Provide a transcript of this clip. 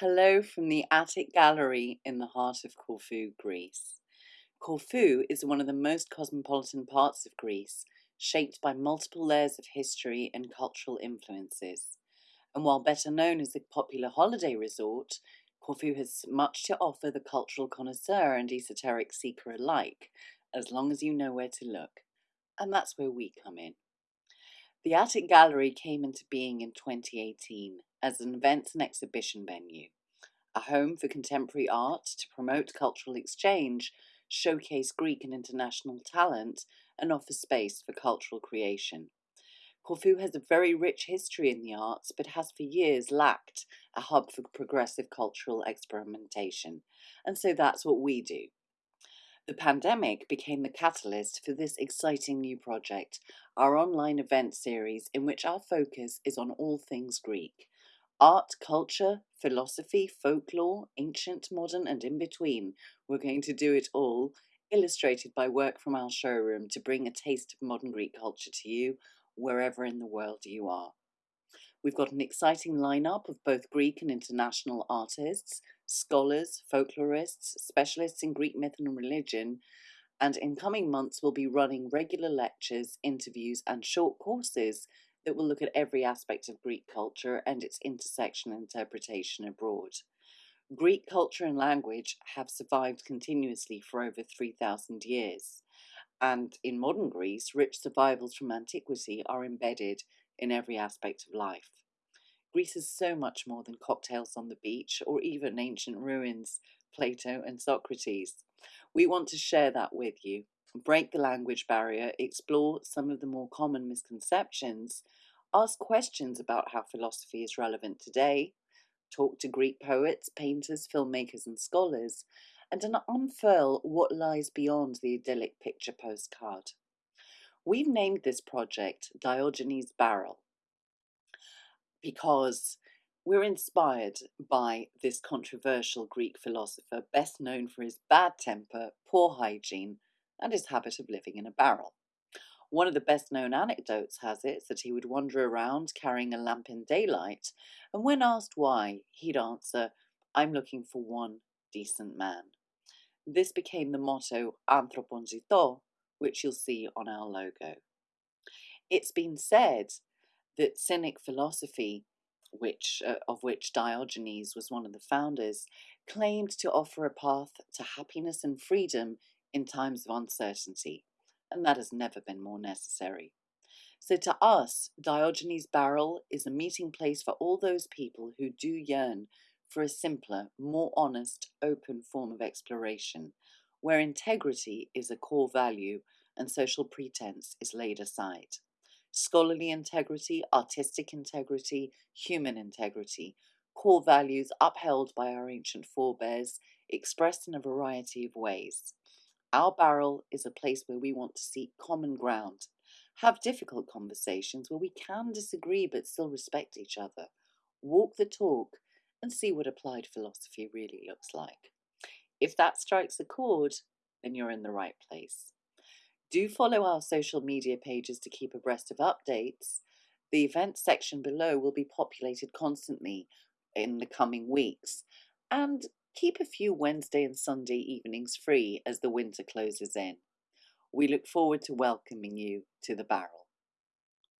Hello from the Attic Gallery in the heart of Corfu, Greece. Corfu is one of the most cosmopolitan parts of Greece, shaped by multiple layers of history and cultural influences. And while better known as a popular holiday resort, Corfu has much to offer the cultural connoisseur and esoteric seeker alike, as long as you know where to look. And that's where we come in. The Attic Gallery came into being in 2018 as an events and exhibition venue, a home for contemporary art to promote cultural exchange, showcase Greek and international talent, and offer space for cultural creation. Corfu has a very rich history in the arts, but has for years lacked a hub for progressive cultural experimentation. And so that's what we do. The pandemic became the catalyst for this exciting new project, our online event series in which our focus is on all things Greek art, culture, philosophy, folklore, ancient, modern, and in between. We're going to do it all, illustrated by work from our showroom to bring a taste of modern Greek culture to you wherever in the world you are. We've got an exciting lineup of both Greek and international artists, scholars, folklorists, specialists in Greek myth and religion, and in coming months we'll be running regular lectures, interviews, and short courses that will look at every aspect of Greek culture and its intersection and interpretation abroad. Greek culture and language have survived continuously for over 3,000 years, and in modern Greece, rich survivals from antiquity are embedded in every aspect of life. Greece is so much more than cocktails on the beach or even ancient ruins, Plato and Socrates. We want to share that with you, break the language barrier, explore some of the more common misconceptions, ask questions about how philosophy is relevant today, talk to Greek poets, painters, filmmakers, and scholars, and unfurl what lies beyond the idyllic picture postcard. We've named this project Diogenes Barrel because we're inspired by this controversial Greek philosopher, best known for his bad temper, poor hygiene, and his habit of living in a barrel. One of the best known anecdotes has it that he would wander around carrying a lamp in daylight, and when asked why, he'd answer, I'm looking for one decent man. This became the motto Anthropon which you'll see on our logo. It's been said that Cynic philosophy, which, uh, of which Diogenes was one of the founders, claimed to offer a path to happiness and freedom in times of uncertainty, and that has never been more necessary. So, to us, Diogenes Barrel is a meeting place for all those people who do yearn for a simpler, more honest, open form of exploration, where integrity is a core value and social pretense is laid aside scholarly integrity, artistic integrity, human integrity, core values upheld by our ancient forebears, expressed in a variety of ways. Our barrel is a place where we want to seek common ground, have difficult conversations where we can disagree but still respect each other, walk the talk, and see what applied philosophy really looks like. If that strikes a chord, then you're in the right place. Do follow our social media pages to keep abreast of updates. The events section below will be populated constantly in the coming weeks. And keep a few Wednesday and Sunday evenings free as the winter closes in. We look forward to welcoming you to the barrel.